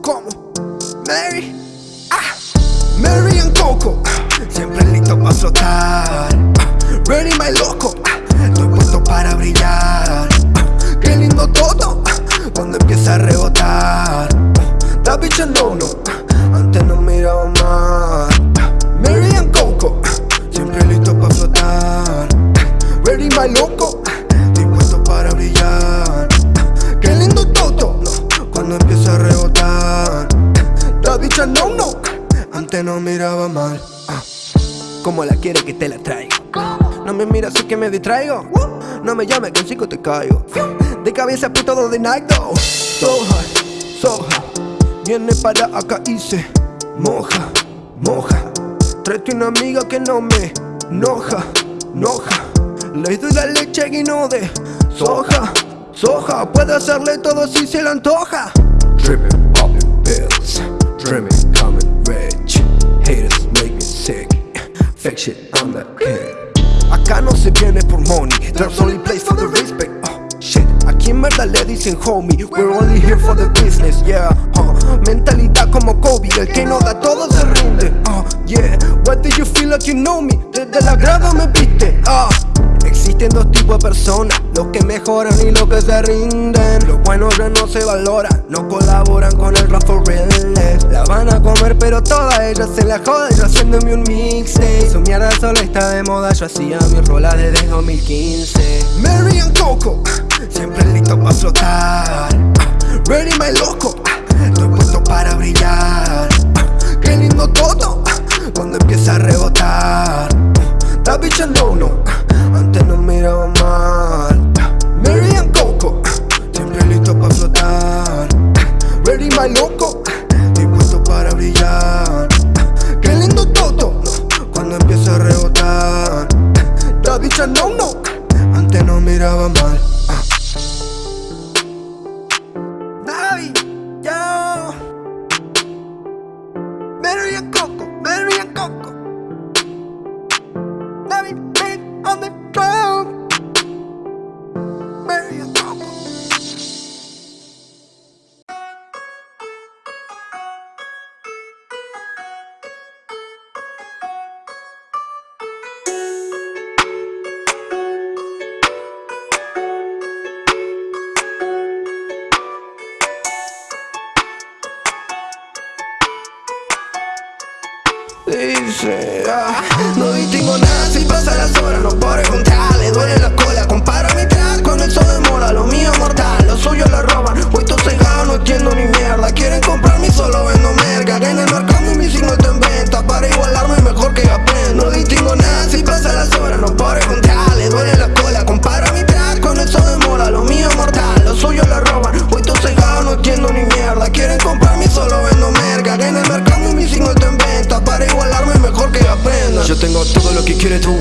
¿Cómo? Mary. Ah. Mary and Coco. Siempre listo para flotar. Ready, my loco. Estoy puesto para brillar. Qué lindo todo. Cuando empieza a rebotar. Da bicha no, no. Antes no miraba mal. No miraba mal. Ah. Como la quiere que te la traigo. No me miras así que me distraigo. No me llames que en cinco te caigo. De cabeza pi todo de though. So high, so. Viene para acá y se moja, moja. Traete una amiga que no me enoja, enoja. Le doy la leche y no de soja, soja. Puede hacerle todo si se le antoja. Dripping up pills, dreaming Fake shit, I'm the king. Acá no se viene por money, there's only place for the respect. Oh, shit, aquí en verdad le dicen homie, we're only here for the business, yeah. Uh, mentalidad como Kobe, el que no da todo se rinde. Oh, yeah, what do you feel like you know me? Desde la grada me viste, ah. Existen dos tipos de personas, los que mejoran y los que se rinden. Los buenos ya no se valoran, no colaboran con el rap for real. La van a comer, pero todas ellas se la joden, yo haciéndome un mixtape. Su mierda solo está de moda, yo hacía mis rolas desde 2015. Mary and Coco, siempre listo para flotar. Ready, my loco, estoy puesto para brillar. Qué lindo todo, cuando empieza a rebotar. Da bicha suyo lo roban, puesto cegado, no entiendo ni mierda, quieren comprarme y solo vendo merca, que en el mercado mi signo está en venta, para igualarme mejor que aprenda Yo tengo todo lo que quiere tu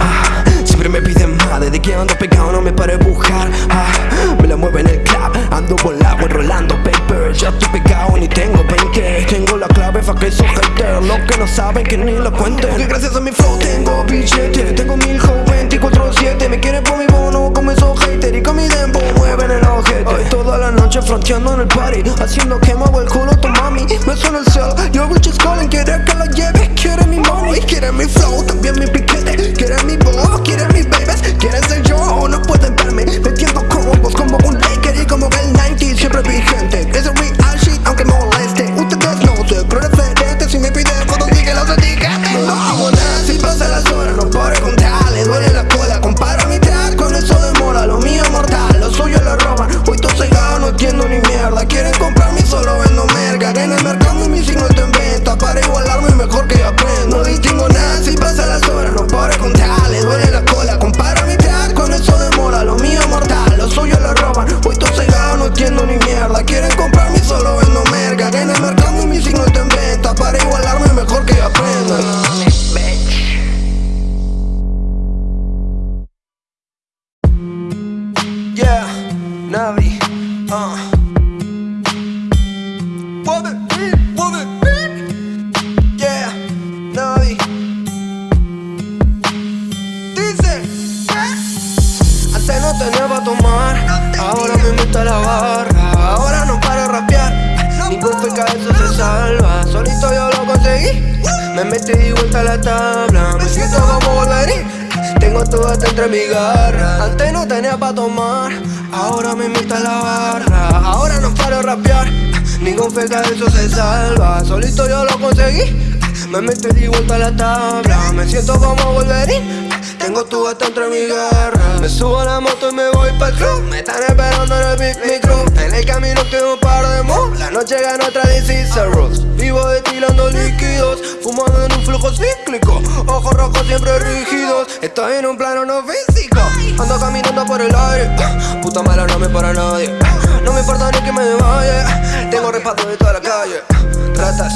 ah, Siempre me piden más. Desde que ando pegado no me pare buscar ah, Me la mueve en el club. Ando volado enrolando paper Ya estoy pegado ni tengo 20 Tengo la clave fa' que esos haters Los que no saben que ni lo cuenten. Porque gracias a mi flow tengo billete Tengo mil fronteando en el party Haciendo que muevo el culo tu mami. Me suena el cel Yo rich is calling Quiere que la lleve. Quiere mi money Quiere mi flow Rapear. Ningún feca de eso se salva. Solito yo lo conseguí. Me metí y vuelta a la tabla. Me siento como Wolverine. Tengo tu hasta entre mi garra Me subo a la moto y me voy pa'l club. Me están esperando en el Big Micro En el camino tengo un par de moves. La noche gana otra Rose. Vivo destilando líquidos. Fumando en un flujo cíclico. Ojos rojos siempre rígidos. Estoy en un plano no físico. Ando caminando por el aire. Puta mala no me para nadie No me importa ni que me desmaye. Tengo respaldo de toda la calle. Ratas,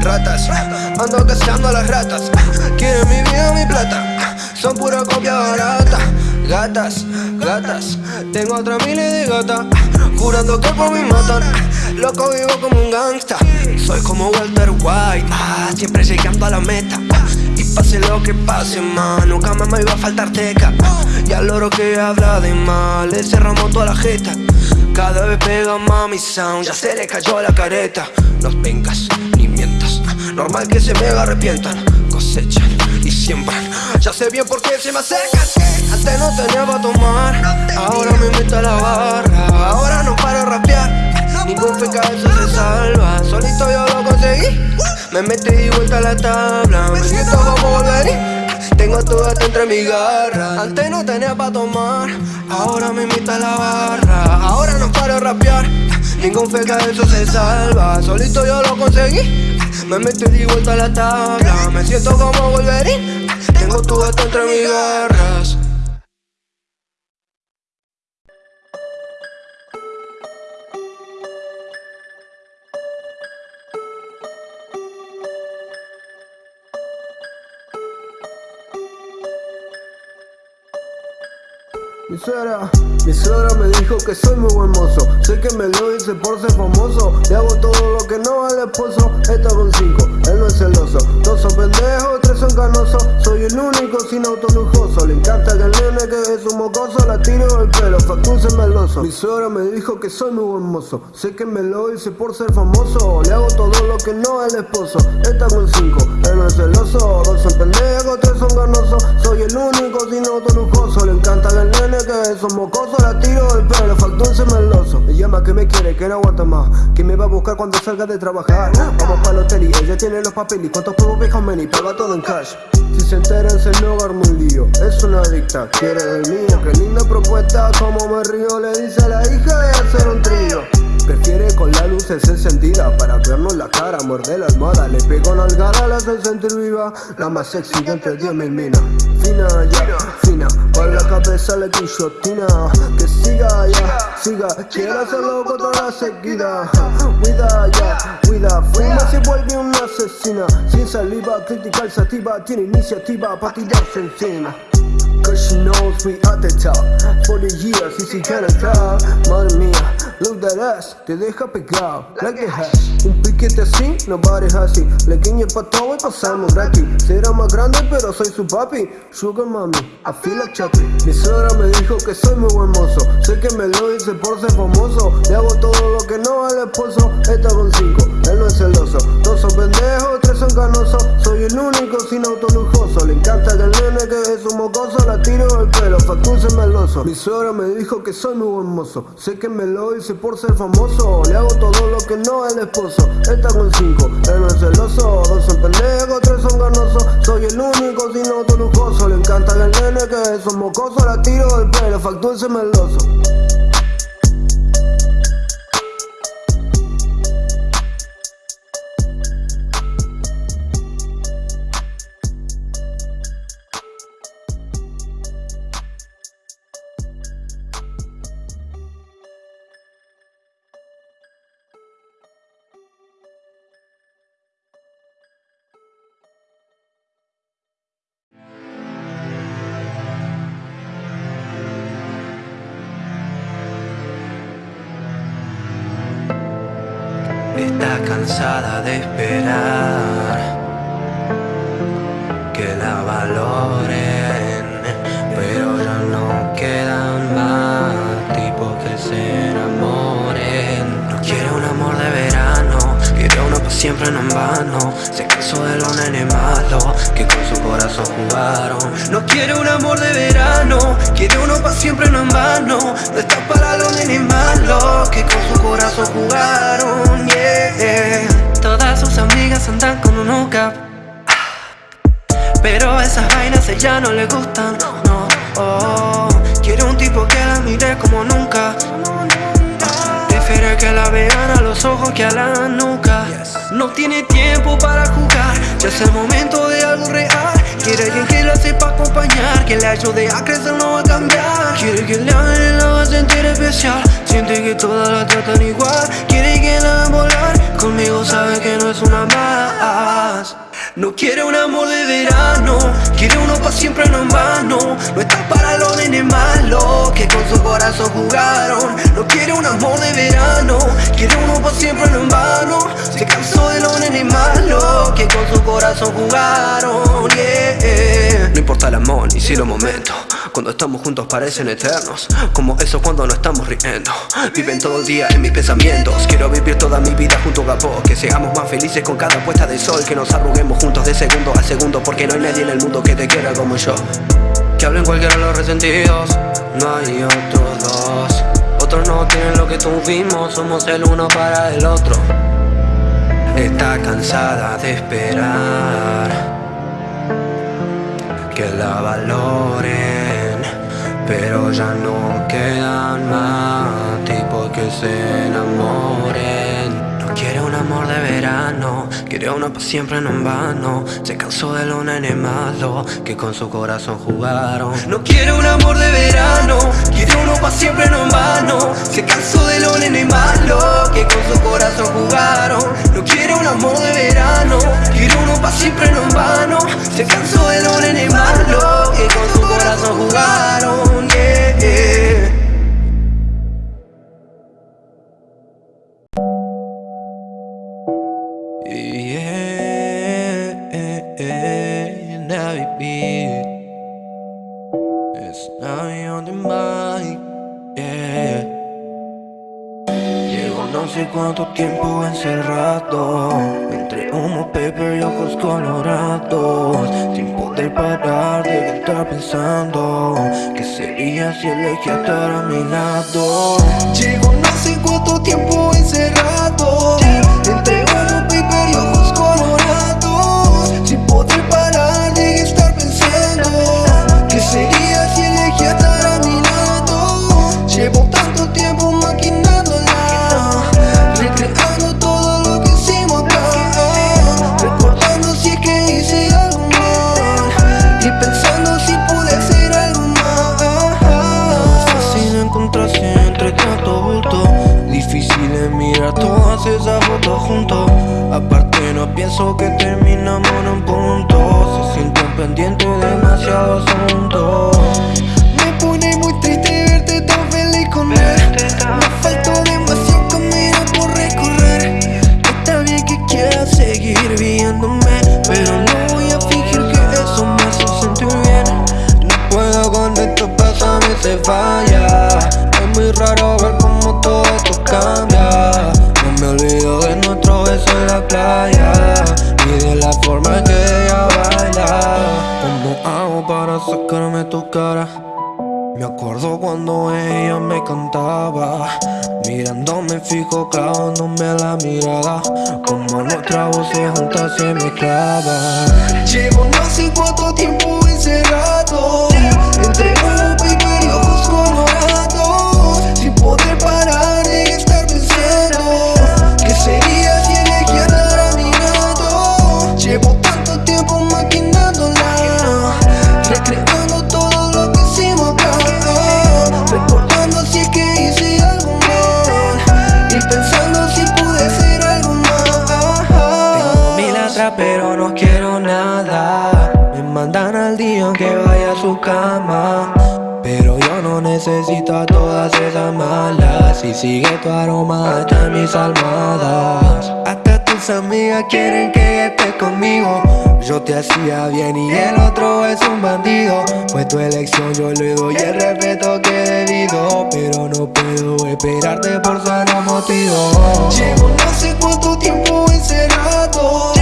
ratas. Ando cazando a las ratas. Quieren mi vida, mi plata. Son pura copia barata. Gatas, gatas. Tengo otra miles de gatas. Jurando que por mí matan. Loco vivo como un gangsta. Soy como Walter White ah, Siempre llegando a la meta. Y pase lo que pase, man Nunca más me iba a faltar teca. Y al loro que habla de mal. Le cerramos toda la jeta Cada vez pega mami sound Ya se le cayó la careta. No vengas ni mientas Normal que se mega arrepientan. Cosechan y siembran. Ya sé bien por qué se me acercan Antes no tenía para tomar Ahora me meto a la barra. Ahora no paro a rapear Ningún eso se salva. Solito yo lo conseguí Me metí y vuelta a la tabla. Me siento como volverí todo hasta entre mi garra. Antes no tenía para tomar Ahora me invita a la barra. Ahora no paro rapear Ningún eso se salva. Solito yo lo conseguí me metí y vuelta a la tabla. Me siento como Wolverine Tengo tu gato entre mis garras Mi suegra, mi suegra me dijo que soy muy buen mozo. Sé que me lo dice por ser famoso. Le hago todo lo que no al esposo. Está con cinco, él no es celoso. Dos son pendejos, tres son canosos. Soy el único sin auto lujoso. Le encanta que el nene que es un mocoso La tiro el pelo, facunce meloso Mi suegra me dijo que soy muy buen mozo. Sé que me lo dice por ser famoso. Le hago todo lo que no al esposo. Está con cinco, él no es celoso. Dos son pendejos, tres son canosos. Soy el único sin auto lujoso. Le encanta que el nene que es un mocoso La tiro el pelo, facunce meloso Me llama que me quiere, que no aguanta más. Que me va a buscar cuando salga de trabajar. Vamos para el hotel ella tiene los papeles ¿Cuántos juegos ve y paga todo en cash. Si se entera se no arma un lío Es una adicta, quiere del mío Qué linda propuesta, como me río Le dice a la hija de hacer un trío Prefiere con la luz encendida Para vernos la cara, morder la almohada Le pego nalgada, la hace sentir viva La más sexy de entre 10 mil minas. Fina, ya, fina Para la cabeza le guillotina. Que siga, ya, siga Quiero hacerlo con toda la seguida. Cuida, ya, cuida Fuma se vuelve una asesina. Sin saliva, crítica sativa Tiene iniciativa para tirarse encima. Cause she knows we at the top. For the years, y si entrar Madre mía, look that ass Te deja pegado, the hash Un piquete así, no bares así. Le guiñe pa' todo y pasamos gratis. Será más grande pero soy su papi. Sugar mami, I feel like Chucky Mi suegra me dijo que soy muy buen mozo. Sé que me lo dice por ser famoso. Le hago todo lo que no al esposo. Está con cinco, él no es celoso. Dos son pendejos, tres son canosos. Soy el único sin auto lujoso. Le encanta que el nene que es un mocoso tiro el pelo, facunce meloso Mi suegra me dijo que soy muy hermoso Sé que me lo hice por ser famoso. Le hago todo lo que no el esposo. Está con cinco, él no es celoso. Dos son pendejos, tres son ganosos Soy el único sin auto lujoso. Le encanta el nene que es un mocoso La tiro del pelo, facunce meloso cansada de esperar siempre no en vano. Se cansó de los nenes malos Que con su corazón jugaron. No quiere un amor de verano Quiere uno para siempre no en vano. No está para los nenes malos Que con su corazón jugaron Yeah. Todas sus amigas andan con un cap Pero esas vainas a ella no le gustan No, oh Quiere un tipo que la mire como nunca Prefiere que la vean a los ojos que a la nuca No tiene tiempo para jugar. Ya es el momento de algo real. Quiere alguien que la sepa acompañar Que le ayude a crecer, no a cambiar. Quiere que le hagan y la haga sentir especial. Siente que todas la tratan igual. Quiere que la hagan volar. Conmigo sabe que no es una no quiere un amor de verano Quiere uno pa' siempre, no en vano No está para los nenes malos Que con su corazón jugaron. No quiere un amor de verano Quiere uno pa' siempre, no en vano Se cansó de los nenes malos Que con su corazón jugaron. No importa el amor ni si los momentos Cuando estamos juntos parecen eternos. Como eso cuando no estamos riendo. Viven todo el día en mis pensamientos. Quiero vivir toda mi vida junto a vos. Que seamos más felices con cada puesta de sol. Que nos arruguemos juntos de segundo a segundo. Porque no hay nadie en el mundo que te quiera como yo. Que hablen cualquiera los resentidos. No hay otros dos. Otros no tienen lo que tuvimos. Somos el uno para el otro. Está cansada de esperar. Que la valoren Pero ya no quedan más tipos que se enamoren. Quiere un amor de verano Quiere uno para siempre no en vano. Se cansó de los nenes malos Que con su corazón jugaron. No quiere un amor de verano Quiere uno para siempre no en vano. Se cansó de los nenes malos Que con su corazón jugaron. No quiere un amor de verano Quiere uno para siempre no you look at Llevo no sé cuánto tiempo encerrado necesito a todas esas malas Y sigue tu aroma hasta mis almohadas. Hasta tus amigas quieren que estés conmigo. Yo te hacía bien y el otro es un bandido. Fue tu elección, yo le doy el respeto que debido. Pero no puedo esperarte por sano motivo. Llevo no sé cuánto tiempo encerrado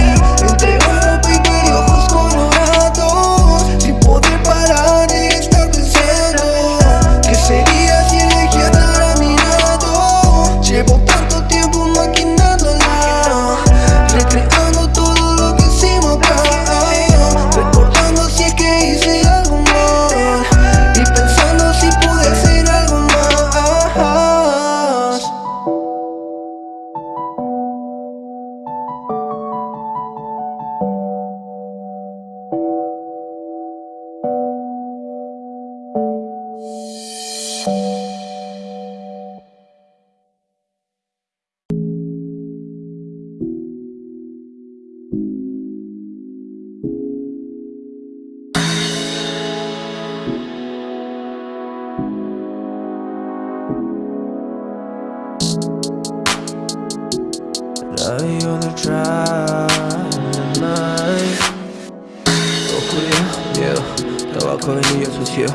tabaco, sucio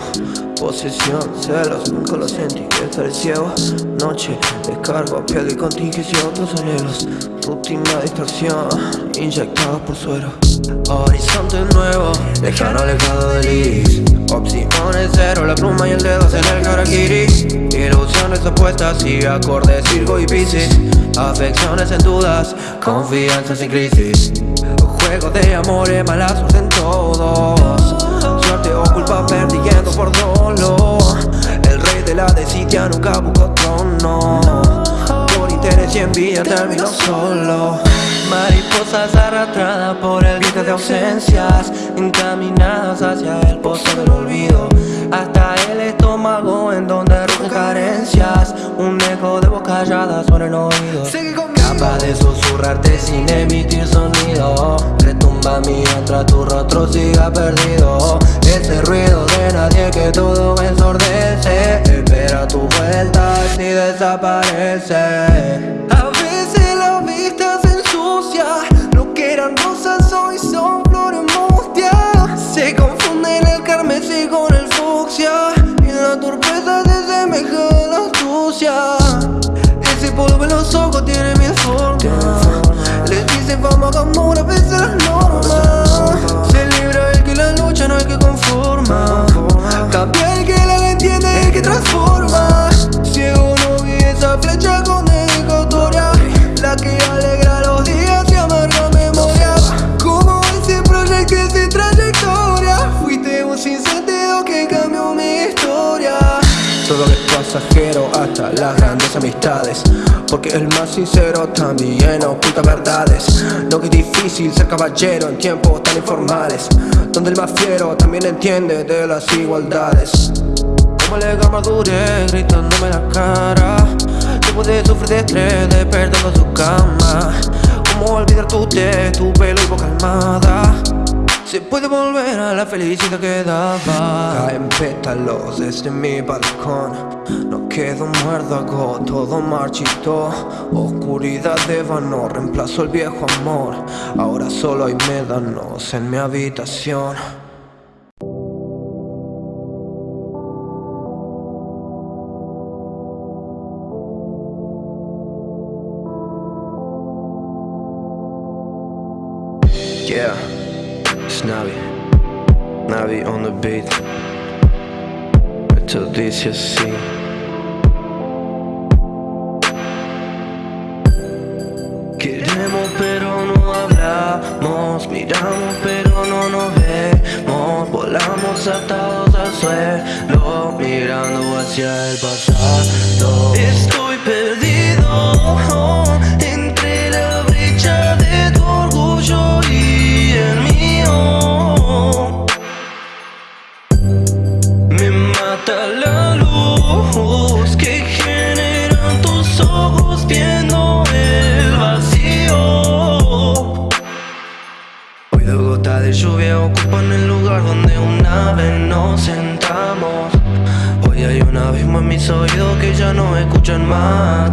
Posesión, celos, nunca lo sentí, estaré ciego. Noche, descargo, piel y contingencia, otros anhelos Rutina, distorsión, inyectados por suero. Horizonte nuevo, lejano alejado del iris Opciones cero, la pluma y el dedo en el karakiri Ilusiones opuestas y acordes Virgo y Pisces Afecciones en dudas, confianza sin crisis. Juego de amores, mala suerte en todos Culpa perdiendo por dolor. El rey de la desidia nunca buscó trono. Por interés y envidia terminó solo. Mariposas arrastradas por el viento de ausencias Encaminadas hacia el pozo del olvido. Hasta el estómago en donde rugen carencias. Un eco de voz callada sobre el oído. Capaz de susurrarte sin emitir sonido. Retumba mientras tu rostro siga perdido. Ese ruido de nadie que todo ensordece. Espera tu vuelta y desaparece Ese polvo en los ojos tiene mil formas Le dicen fama, amor, las grandes amistades. Porque el más sincero también oculta verdades. No que es difícil ser caballero en tiempos tan informales Donde el más fiero también entiende de las igualdades. Como le madurez gritándome la cara. Que puede sufrir de estrés despertando su cama. Como olvidar tu té, tu pelo y boca calmada se puede volver a la felicidad que daba. Caen pétalos desde mi balcón No quedo muérdago, todo marchito. Oscuridad de vano, reemplazo el viejo amor. Ahora solo hay médanos en mi habitación. Yeah it's Navi, Navi on the beat Dice así Queremos pero no hablamos. Miramos pero no nos vemos. Volamos atados al suelo Mirando hacia el pasado. Estoy perdido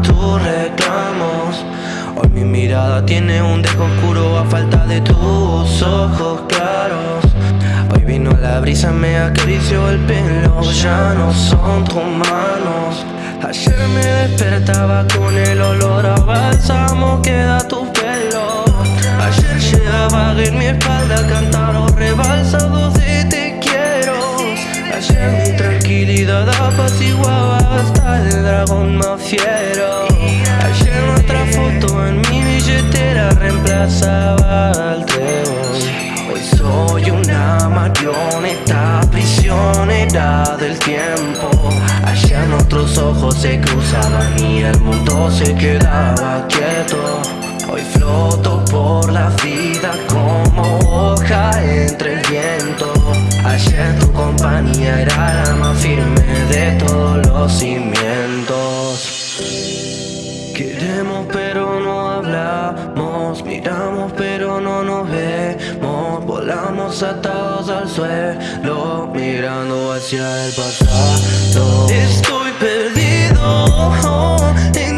tus reclamos. Hoy Mi mirada tiene un dejo oscuro a falta de tus ojos claros. Hoy vino la brisa, me acarició el pelo. Ya no son tus manos. Ayer me despertaba con el olor a bálsamo que da tu pelo. Ayer llegaba en mi espalda a cantar los rebalsados de te quiero. Ayer mi tranquilidad apaciguaba hasta el tiempo. Ayer nuestros ojos se cruzaban y el mundo se quedaba quieto. Hoy floto por la vida como hoja entre el viento. Ayer tu compañía era la más firme de todos los cimientos Atados al suelo Mirando hacia el pasado. Estoy perdido en